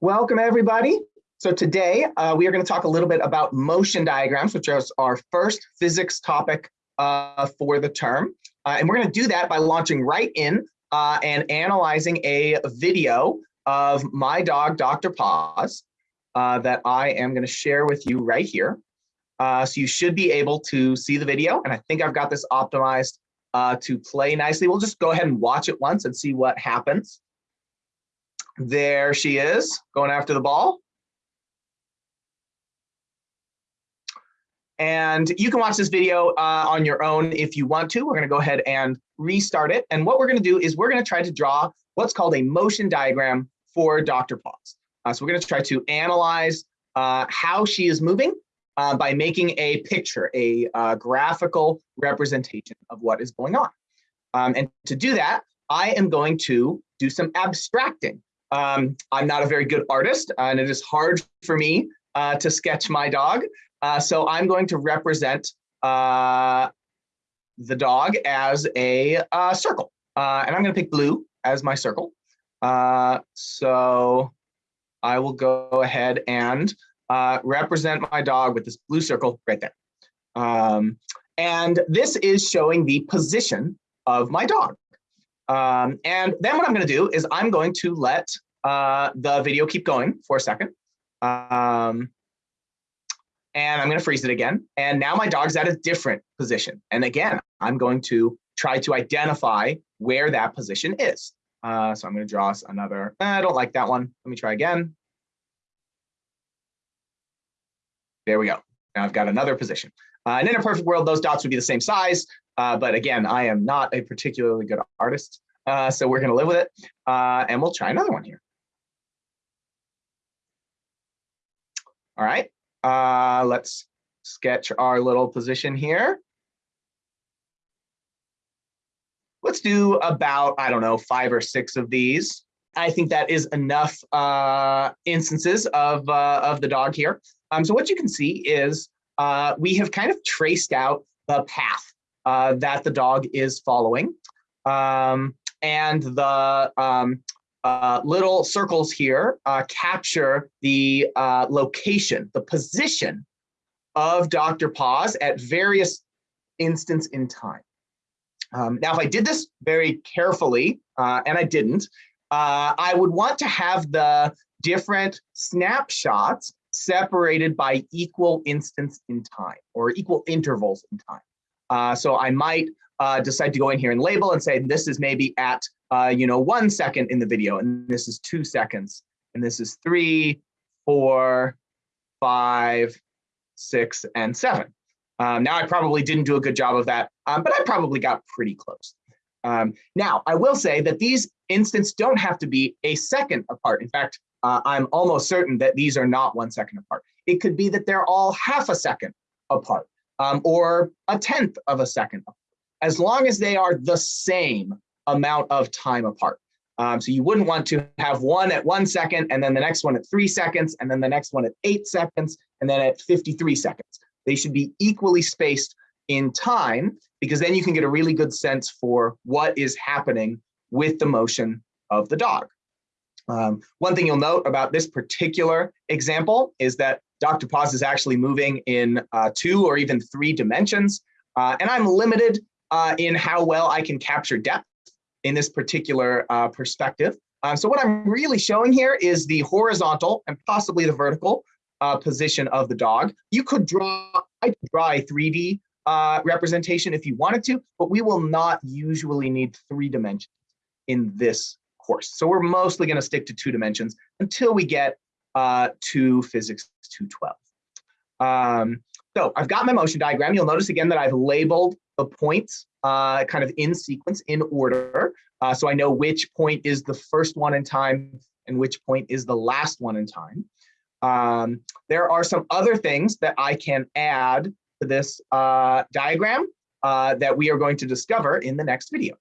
Welcome everybody. So today uh, we are going to talk a little bit about motion diagrams, which is our first physics topic uh, for the term. Uh, and we're going to do that by launching right in uh, and analyzing a video of my dog, Dr. Paws, uh, that I am going to share with you right here. Uh, so you should be able to see the video. And I think I've got this optimized to play nicely. We'll just go ahead and watch it once and see what happens. There she is, going after the ball. And you can watch this video uh, on your own if you want to. We're going to go ahead and restart it. And what we're going to do is we're going to try to draw what's called a motion diagram for Dr. Paws. Uh, so we're going to try to analyze uh, how she is moving uh, by making a picture, a uh, graphical representation of what is going on. Um, and to do that, I am going to do some abstracting. Um, I'm not a very good artist and it is hard for me uh, to sketch my dog. Uh, so I'm going to represent uh, the dog as a uh, circle. Uh, and I'm going to pick blue as my circle. Uh, so I will go ahead and represent my dog with this blue circle right there. Um, and this is showing the position of my dog. Um, and then what I'm going to do is I'm going to let uh, the video keep going for a second. Um, and I'm going to freeze it again. And now my dog's at a different position. And again, I'm going to try to identify where that position is. Uh, so I'm going to draw us another, I don't like that one. Let me try again. There we go. Now I've got another position. Uh, and in a perfect world, those dots would be the same size. Uh, but again, I am not a particularly good artist. Uh, so we're going to live with it. Uh, and we'll try another one here. All right, uh, let's sketch our little position here. Let's do about, I don't know, five or six of these. I think that is enough uh, instances of, of the dog here. Um, so what you can see is uh, we have kind of traced out the path uh, that the dog is following. Um, and the um, uh, little circles here uh, capture the uh, location, the position of Dr. Paws at various instants in time. Um, now, if I did this very carefully, uh, and I didn't, I would want to have the different snapshots separated by equal instants in time or equal intervals in time. Uh, so I might uh, decide to go in here and label and say this is maybe at uh, you know one second in the video and this is two seconds and this is three, four, five, six, and seven. Um, now I probably didn't do a good job of that, um, but I probably got pretty close. Um, now I will say that these instants don't have to be a second apart. In fact, uh, I'm almost certain that these are not one second apart. It could be that they're all half a second apart um, or a tenth of a second apart as long as they are the same amount of time apart. Um, so you wouldn't want to have one at one second and then the next one at three seconds and then the next one at eight seconds and then at 53 seconds. They should be equally spaced in time because then you can get a really good sense for what is happening with the motion of the dog. Um, one thing you'll note about this particular example is that Dr. Paws is actually moving in uh, two or even three dimensions. Uh, and I'm limited uh, in how well I can capture depth in this particular uh, perspective. Um, so what I'm really showing here is the horizontal and possibly the vertical uh, position of the dog. You could draw, I could draw a 3D uh, representation if you wanted to, but we will not usually need three dimensions in this course. So we're mostly going to stick to two dimensions until we get uh, to physics 212. Um, so I've got my motion diagram. You'll notice again that I've labeled the points uh, kind of in sequence, in order. Uh, so I know which point is the first one in time and which point is the last one in time. Um, there are some other things that I can add to this uh, diagram uh, that we are going to discover in the next video.